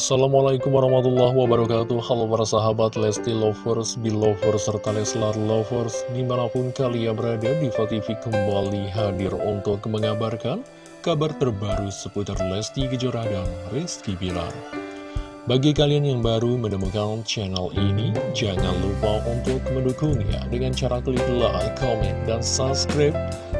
Assalamualaikum warahmatullahi wabarakatuh. Halo para sahabat Lesti Lovers, Belovers, serta Leslar Lovers Di mana pun kalian berada, Diva TV kembali hadir untuk mengabarkan Kabar terbaru seputar Lesti Kejora dan Rizky Bilar. Bagi kalian yang baru menemukan channel ini Jangan lupa untuk mendukungnya Dengan cara klik like, comment, dan subscribe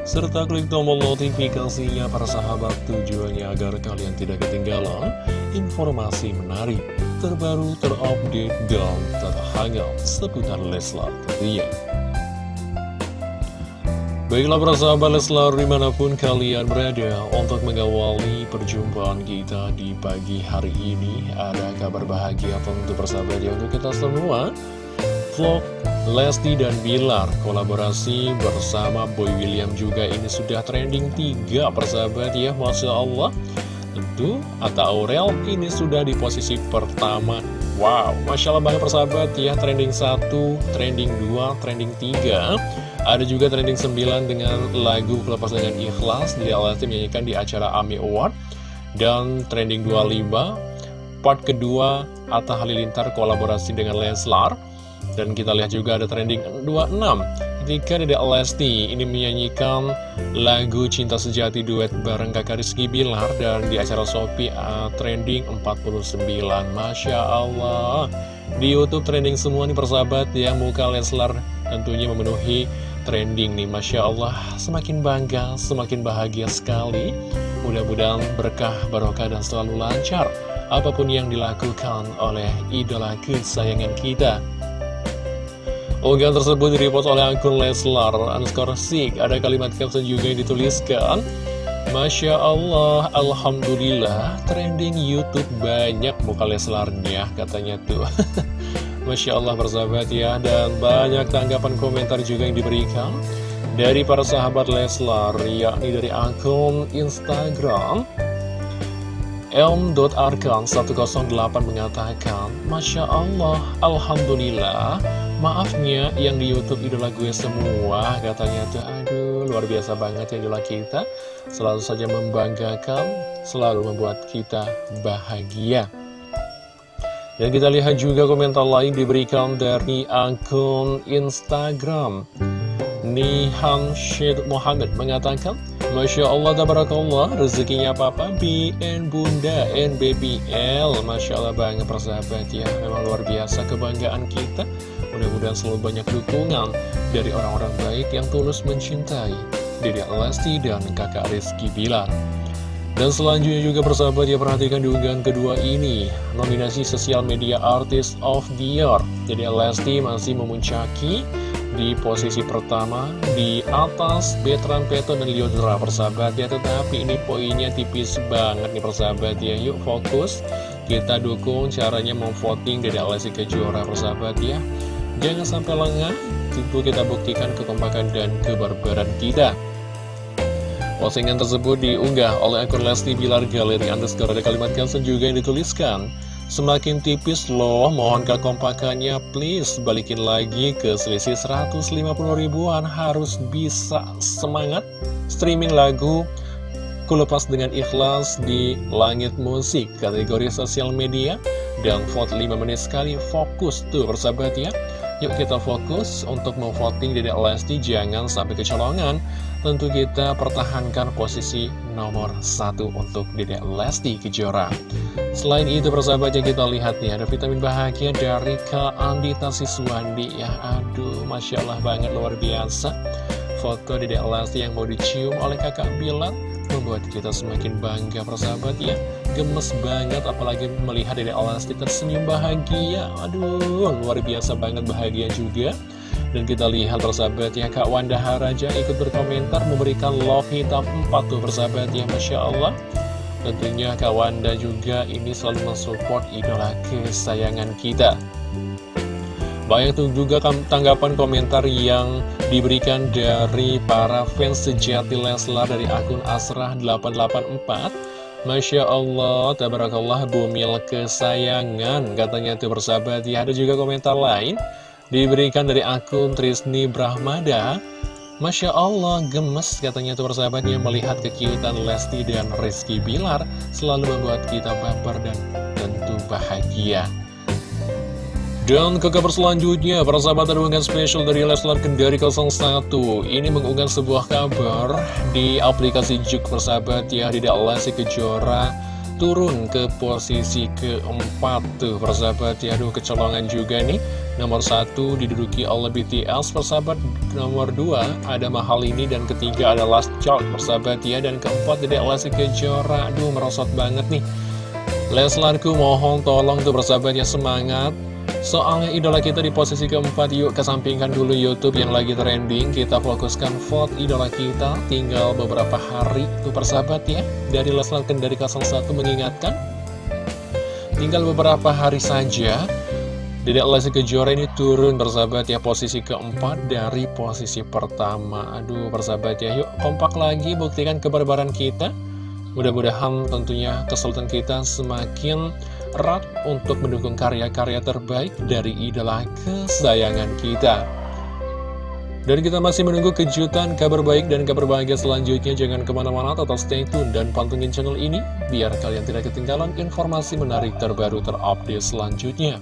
serta klik tombol notifikasinya para sahabat tujuannya agar kalian tidak ketinggalan informasi menarik, terbaru, terupdate, dan terhangat seputar Leslar tentunya. Baiklah para sahabat Leslar di mana pun kalian berada untuk mengawali perjumpaan kita di pagi hari ini ada kabar bahagia tentu persahabat ya untuk kita semua vlog Lesti dan Bilar kolaborasi bersama Boy William juga. Ini sudah trending 3 persahabat ya Masya Allah. Tentu Atta Aurel ini sudah di posisi pertama. Wow Masya Allah banget persahabat ya trending 1, trending 2, trending 3 Ada juga trending 9 dengan lagu Kelepas dengan Ikhlas di Lesti menyanyikan di acara AMI Award. Dan trending 25 part kedua Atta Halilintar kolaborasi dengan Leslar dan kita lihat juga ada trending 26 ketika Dede Lesti. Ini menyanyikan lagu Cinta Sejati duet bareng kakak Rizky Bilar dan di acara Shopee uh, trending 49 Masya Allah. Di Youtube trending semua nih persahabat yang muka Leslar tentunya memenuhi trending nih. Masya Allah semakin bangga semakin bahagia sekali. Mudah-mudahan berkah barokah dan selalu lancar. Apa pun yang dilakukan oleh idola kesayangan kita Unggahan tersebut direpost oleh akun Leslar underscore Sik. Ada kalimat caption juga yang dituliskan. Masya Allah, Alhamdulillah, trending Youtube banyak muka Leslarnya, katanya tuh. Masya Allah bersahabat ya, dan banyak tanggapan komentar juga yang diberikan dari para sahabat Leslar, yakni dari akun Instagram. Elm.arkan108 mengatakan, Masya Allah, Alhamdulillah, Maafnya yang di Youtube idola gue semua Katanya tuh aduh luar biasa banget ya idola kita. Selalu saja membanggakan Selalu membuat kita bahagia. Dan kita lihat juga komentar lain diberikan dari akun Instagram. Nihan Syed Muhammad mengatakan Masya Allah, tabarakallah, rezekinya Papa B and Bunda and Baby L. Masya Allah banget persahabat ya, memang luar biasa kebanggaan kita Mudah-mudahan selalu banyak dukungan dari orang-orang baik yang tulus mencintai Dede Lesti dan kakak Rizky Bilar. Dan selanjutnya juga persahabat ya perhatikan di unggahan kedua ini. Nominasi Sosial Media Artist of the Year. Jadi Lesti masih memuncaki di posisi pertama di atas Betran Peto dan Liodra persahabat ya tetapi ini poinnya tipis banget nih persahabat ya. Yuk fokus. Kita dukung caranya memvoting dari Alessi Kejora persahabat ya jangan sampai lengah itu kita buktikan kekompakan dan kebarbaran kita. Postingan tersebut diunggah oleh akun Lesti Bilar Galeri underscore. Ada kalimat caption juga yang dituliskan Semakin tipis loh, mohon kekompakannya please balikin lagi ke selisih 150 ribuan. Harus bisa semangat streaming lagu Kulepas dengan ikhlas di Langit Musik. Kategori sosial media dan vote 5 menit sekali fokus tuh persahabat ya Yuk kita fokus untuk memvoting Dedek Lesti jangan sampai kecolongan. Tentu kita pertahankan posisi nomor satu untuk Dedek Lesti Kejora. Selain itu persahabat yang kita lihat nih ada vitamin bahagia dari Kak Andita Siswandi ya Aduh Masya Allah banget luar biasa. Foto Dedek Lesti yang mau dicium oleh kakak Bilar Membuat kita semakin bangga persahabat ya gemes banget apalagi melihat Dede Alasti tersenyum bahagia. Aduh luar biasa banget bahagia juga. Dan kita lihat persahabat ya Kak Wanda Haraja ikut berkomentar memberikan love hitam 4 tuh persahabat ya Masya Allah. Tentunya Kak Wanda juga ini selalu mensupport idola kesayangan kita. Banyak tuh juga tanggapan komentar yang diberikan dari para fans sejati Leslar dari akun Asrah884 Masya Allah, tabarakallah bumil kesayangan Katanya itu bersahabat ya Ada juga komentar lain Diberikan dari akun Trisni Brahmada Masya Allah, gemes katanya itu bersahabatnya Melihat kekiutan Lesti dan Rizky Bilar Selalu membuat kita baper dan tentu bahagia. Dan ke kabar selanjutnya, para sahabat ada spesial dari Leslar Kendari 01 Ini mengunggah sebuah kabar di aplikasi Juk persahabat ya Tidak Lesti Kejora turun ke posisi keempat tuh persahabat ya Aduh kecolongan juga nih. Nomor satu diduduki oleh BTS persahabat Nomor dua ada Mahal ini dan ketiga ada Last Child persahabat ya Dan keempat Dedek Lesti Kejora. Aduh merosot banget nih. Leslarku mohon tolong tuh persahabat ya semangat Soalnya idola kita di posisi keempat Yuk kesampingkan dulu Youtube yang lagi trending. Kita fokuskan vote idola kita. Tinggal beberapa hari Tuh persahabat ya. Dari Leslar Kendari 01 mengingatkan. Tinggal beberapa hari saja. Dedek Lesti Kejora ini turun persahabat ya Posisi keempat dari posisi pertama. Aduh persahabat ya Yuk kompak lagi buktikan kebarbaran kita. Mudah-mudahan tentunya kesulitan kita semakin erat untuk mendukung karya-karya terbaik dari idola kesayangan kita. Dan kita masih menunggu kejutan, kabar baik, dan kabar bahagia selanjutnya. Jangan ke mana-mana, tetap stay tune dan pantengin channel ini, biar kalian tidak ketinggalan informasi menarik terbaru terupdate selanjutnya.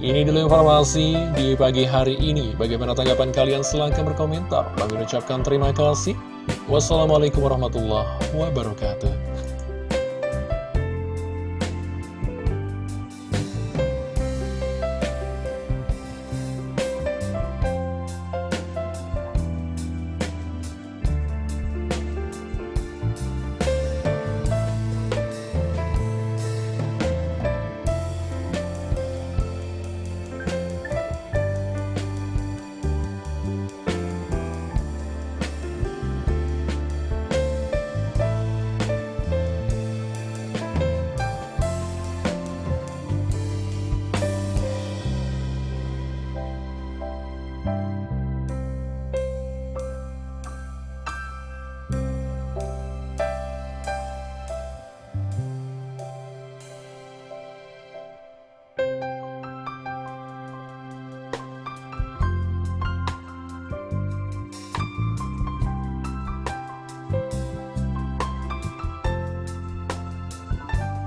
Ini dulu informasi di pagi hari ini. Bagaimana tanggapan kalian? Silahkan berkomentar. Kami ucapkan terima kasih. Wassalamualaikum warahmatullahi wabarakatuh.